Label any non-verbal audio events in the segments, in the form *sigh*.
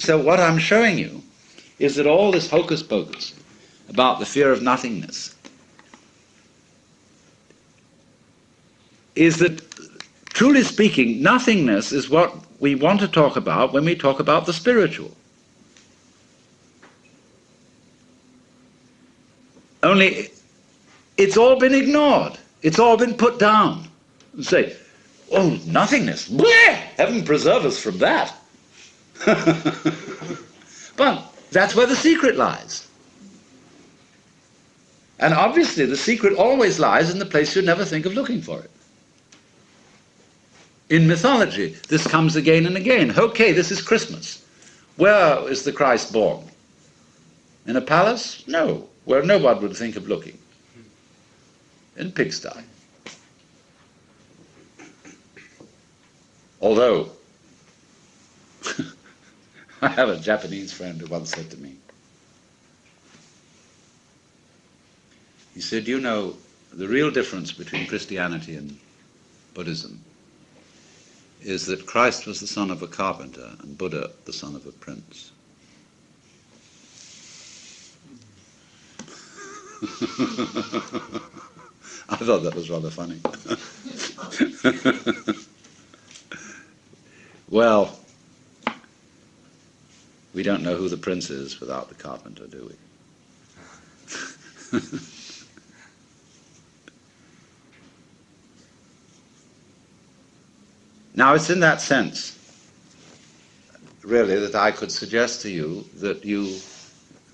so what I'm showing you is that all this hocus pocus about the fear of nothingness is that, truly speaking, nothingness is what we want to talk about when we talk about the spiritual. Only it's all been ignored. It's all been put down. And say, oh, nothingness. Bleh! Heaven preserve us from that. *laughs* but that's where the secret lies. And obviously, the secret always lies in the place you never think of looking for it. In mythology, this comes again and again. Okay, this is Christmas. Where is the Christ born? In a palace? No, where no one would think of looking. In pigsty. Although, *laughs* I have a Japanese friend who once said to me, he said, you know, the real difference between Christianity and Buddhism is that Christ was the son of a carpenter and Buddha the son of a prince. *laughs* I thought that was rather funny. *laughs* well, we don't know who the prince is without the carpenter, do we? *laughs* Now, it's in that sense, really, that I could suggest to you that you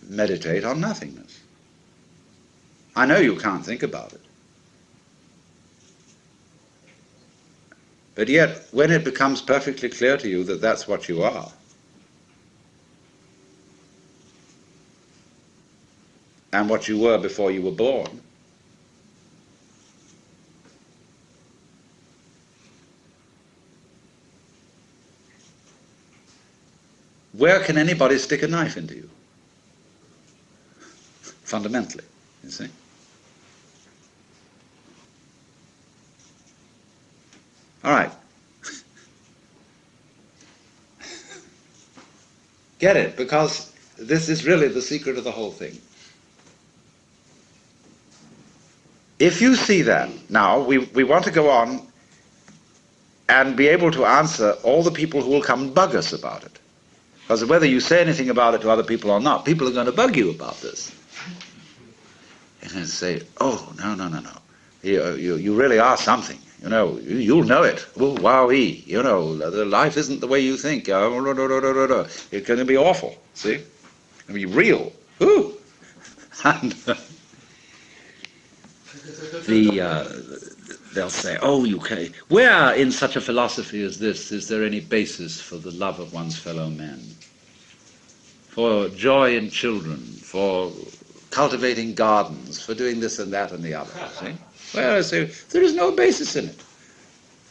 meditate on nothingness. I know you can't think about it. But yet, when it becomes perfectly clear to you that that's what you are, and what you were before you were born, where can anybody stick a knife into you? Fundamentally, you see. All right. *laughs* Get it, because this is really the secret of the whole thing. If you see that, now we, we want to go on and be able to answer all the people who will come and bug us about it. Because whether you say anything about it to other people or not, people are going to bug you about this. And say, oh, no, no, no, no. You, you, you really are something. You know, you, will know it. Oh, wowee. You know, the life isn't the way you think. Oh, it's going to be awful. See? To be real. Ooh. *laughs* And uh, the, uh, they'll say, oh, you can. Where in such a philosophy as this is there any basis for the love of one's fellow men? For joy in children, for cultivating gardens, for doing this and that and the other. *laughs* See? Well, I say, there is no basis in it.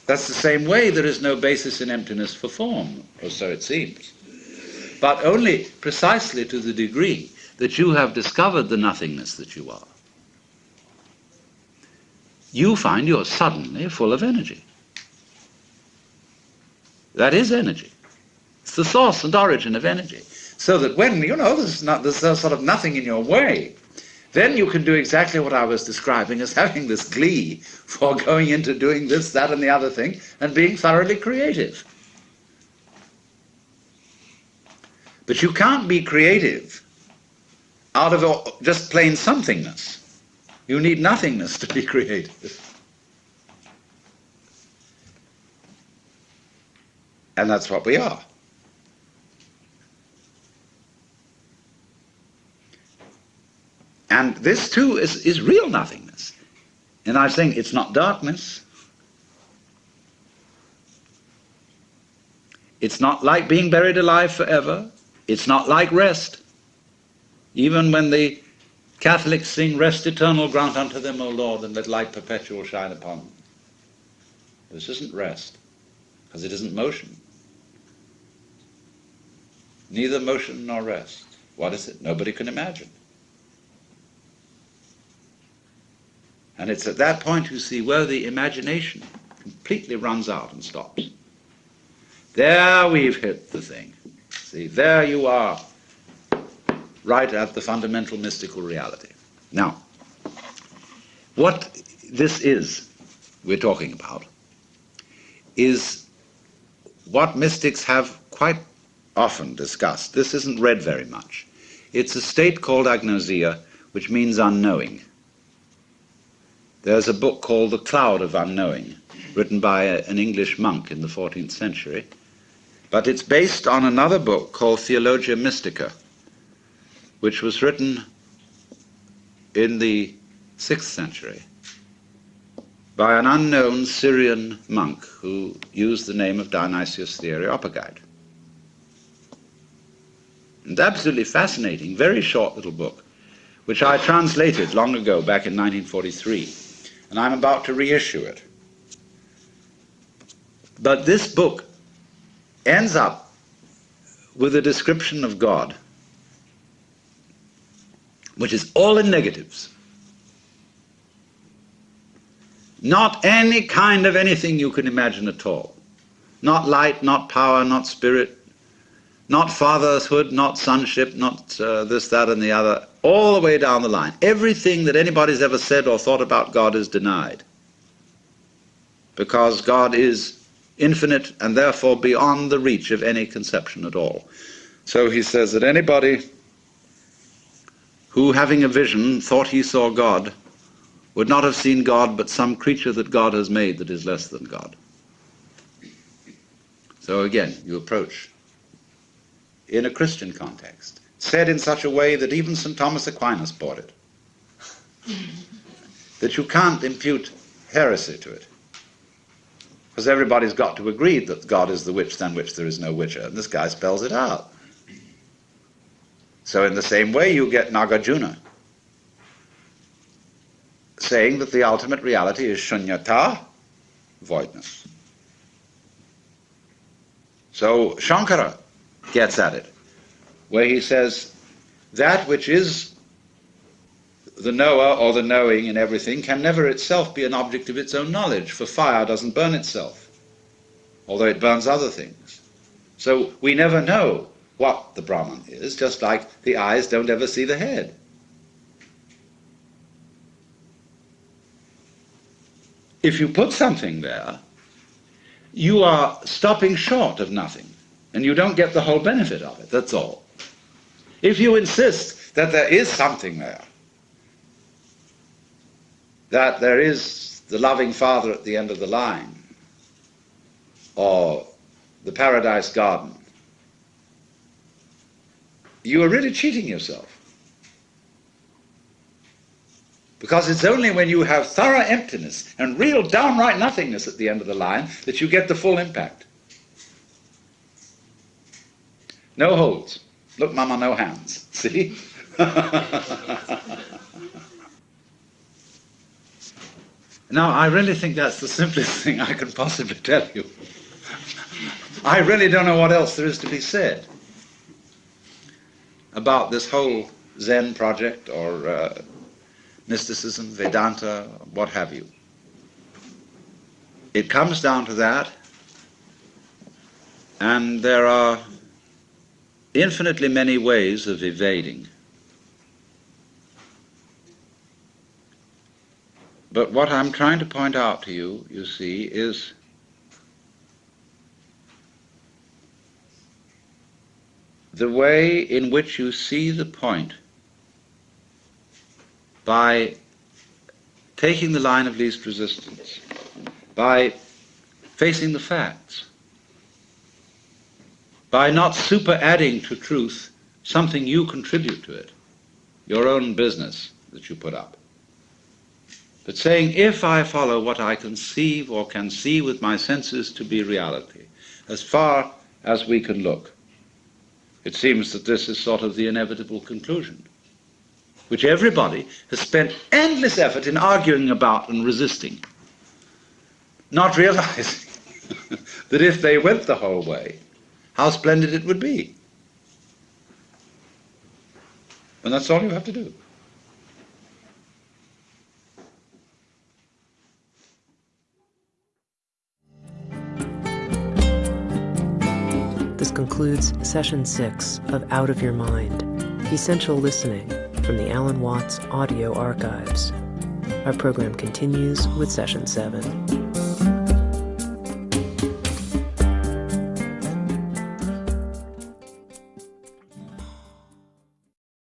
That's the same way there is no basis in emptiness for form, or so it seems. But only precisely to the degree that you have discovered the nothingness that you are you find you're suddenly full of energy. That is energy. It's the source and origin of energy. So that when, you know, there's, not, there's sort of nothing in your way, then you can do exactly what I was describing as *laughs* having this glee for going into doing this, that, and the other thing, and being thoroughly creative. But you can't be creative out of just plain somethingness. You need nothingness to be creative. And that's what we are. And this too is, is real nothingness. And I'm saying it's not darkness. It's not like being buried alive forever. It's not like rest. Even when the Catholics sing, Rest eternal grant unto them, O Lord, and let light perpetual shine upon them. This isn't rest, because it isn't motion. Neither motion nor rest. What is it? Nobody can imagine. And it's at that point you see where the imagination completely runs out and stops. There we've hit the thing. See, there you are, right at the fundamental mystical reality. Now, what this is we're talking about is what mystics have quite often discussed. This isn't read very much. It's a state called agnosia, which means unknowing. There's a book called The Cloud of Unknowing, written by a, an English monk in the 14th century, but it's based on another book called Theologia Mystica, which was written in the 6th century by an unknown Syrian monk who used the name of Dionysius the Areopagite. And absolutely fascinating, very short little book, which I translated long ago, back in 1943, and I'm about to reissue it. But this book ends up with a description of God, which is all in negatives. Not any kind of anything you can imagine at all. Not light, not power, not spirit, not fatherhood, not sonship, not uh, this, that, and the other, all the way down the line. Everything that anybody's ever said or thought about God is denied. Because God is infinite and therefore beyond the reach of any conception at all. So he says that anybody who, having a vision, thought he saw God, would not have seen God but some creature that God has made that is less than God. So again, you approach in a Christian context, said in such a way that even St. Thomas Aquinas bought it. *laughs* that you can't impute heresy to it. Because everybody's got to agree that God is the which than which there is no whicher, and this guy spells it out. So in the same way you get Nagarjuna, saying that the ultimate reality is shunyata, voidness. So Shankara gets at it, where he says, that which is the knower or the knowing in everything can never itself be an object of its own knowledge, for fire doesn't burn itself, although it burns other things. So we never know what the Brahman is, just like the eyes don't ever see the head. if you put something there, you are stopping short of nothing, and you don't get the whole benefit of it, that's all. If you insist that there is something there, that there is the loving Father at the end of the line, or the paradise garden, you are really cheating yourself. Because it's only when you have thorough emptiness and real downright nothingness at the end of the line that you get the full impact. No holds. Look, Mama, no hands. *laughs* See? now, I really think that's the simplest thing I can possibly tell you. I really don't know what else there is to be said about this whole Zen project or uh, mysticism, Vedanta, what have you. It comes down to that, and there are infinitely many ways of evading. But what I'm trying to point out to you, you see, is the way in which you see the point by taking the line of least resistance, by facing the facts, by not super adding to truth something you contribute to it, your own business that you put up. But saying, if I follow what I conceive or can see with my senses to be reality, as far as we can look, it seems that this is sort of the inevitable conclusion which everybody has spent endless effort in arguing about and resisting, not realizing *laughs* that if they went the whole way, how splendid it would be. And that's all you have to do. Concludes session six of Out of Your Mind Essential Listening from the Alan Watts Audio Archives. Our program continues with session seven.